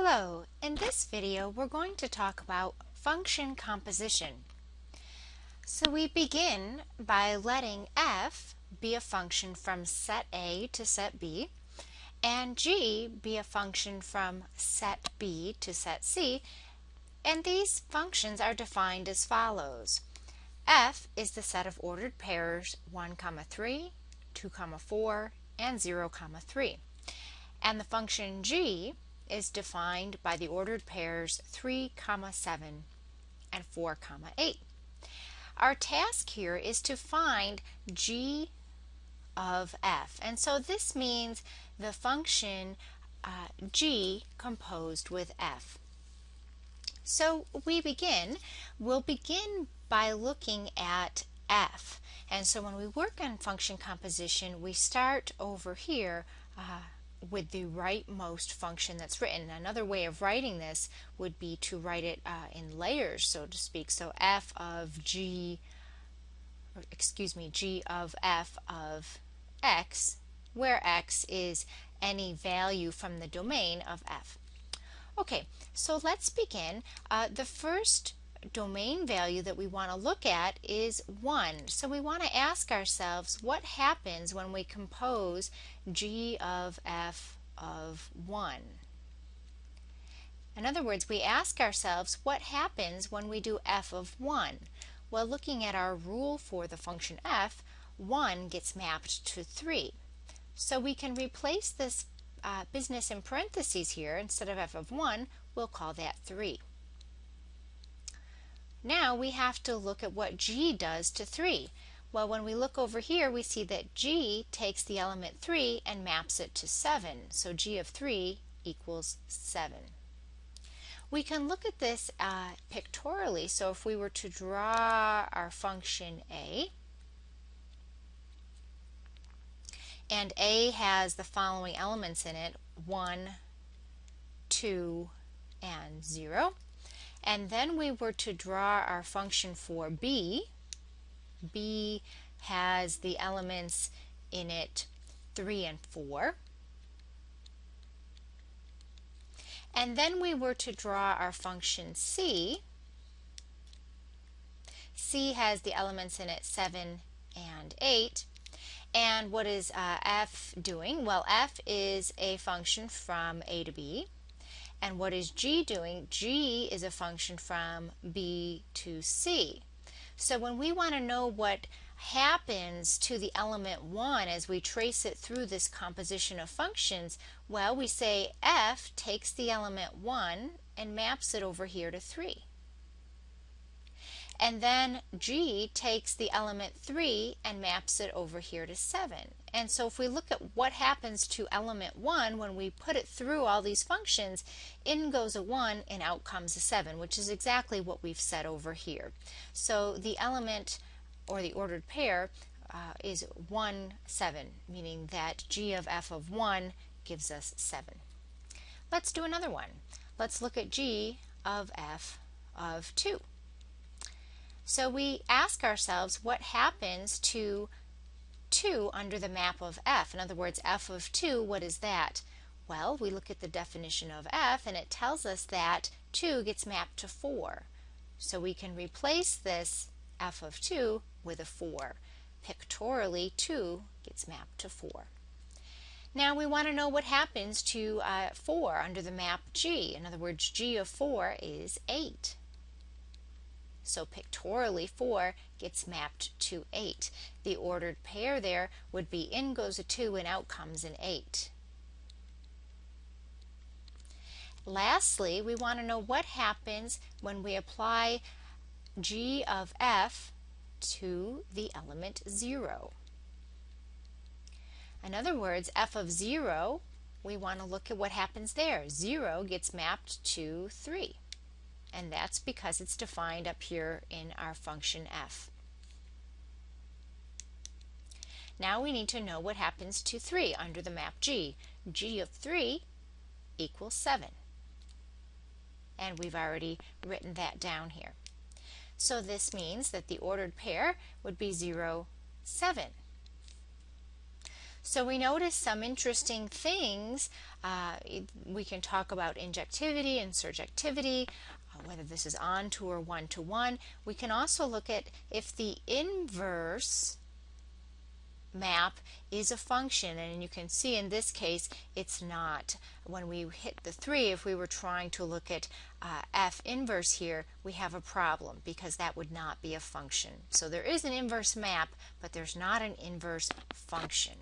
Hello, in this video we're going to talk about function composition. So we begin by letting f be a function from set A to set B and g be a function from set B to set C and these functions are defined as follows. f is the set of ordered pairs 1, comma 3, 2, comma 4, and 0, comma 3. And the function g is defined by the ordered pairs 3, comma 7 and 4, comma 8. Our task here is to find g of f. And so this means the function uh, g composed with f. So we begin, we'll begin by looking at f. And so when we work on function composition, we start over here uh, with the rightmost function that's written. Another way of writing this would be to write it uh, in layers, so to speak. So f of g, excuse me, g of f of x, where x is any value from the domain of f. Okay, so let's begin. Uh, the first domain value that we want to look at is 1. So we want to ask ourselves what happens when we compose g of f of 1. In other words, we ask ourselves what happens when we do f of 1. Well, looking at our rule for the function f, 1 gets mapped to 3. So we can replace this uh, business in parentheses here. Instead of f of 1, we'll call that 3. Now we have to look at what g does to 3. Well, when we look over here, we see that g takes the element 3 and maps it to 7. So g of 3 equals 7. We can look at this uh, pictorially. So if we were to draw our function a, and a has the following elements in it, 1, 2, and 0 and then we were to draw our function for b, b has the elements in it 3 and 4. And then we were to draw our function c. c has the elements in it 7 and 8. And what is uh, f doing? Well, f is a function from a to b. And what is g doing? g is a function from b to c. So when we want to know what happens to the element 1 as we trace it through this composition of functions, well, we say f takes the element 1 and maps it over here to 3. And then G takes the element 3 and maps it over here to 7. And so if we look at what happens to element 1 when we put it through all these functions, in goes a 1 and out comes a 7, which is exactly what we've said over here. So the element or the ordered pair uh, is 1, 7, meaning that G of f of 1 gives us 7. Let's do another one. Let's look at G of f of 2. So we ask ourselves what happens to 2 under the map of f. In other words, f of 2, what is that? Well, we look at the definition of f and it tells us that 2 gets mapped to 4. So we can replace this f of 2 with a 4. Pictorially, 2 gets mapped to 4. Now we want to know what happens to uh, 4 under the map G. In other words, G of 4 is 8. So pictorially 4 gets mapped to 8. The ordered pair there would be in goes a 2 and out comes an 8. Lastly, we want to know what happens when we apply g of f to the element 0. In other words, f of 0, we want to look at what happens there. 0 gets mapped to 3 and that's because it's defined up here in our function f. Now we need to know what happens to 3 under the map G. G of 3 equals 7. And we've already written that down here. So this means that the ordered pair would be 0, 7. So we notice some interesting things. Uh, we can talk about injectivity and surjectivity, whether this is onto or one-to-one. -one. We can also look at if the inverse map is a function and you can see in this case it's not. When we hit the 3 if we were trying to look at uh, f inverse here we have a problem because that would not be a function. So there is an inverse map but there's not an inverse function.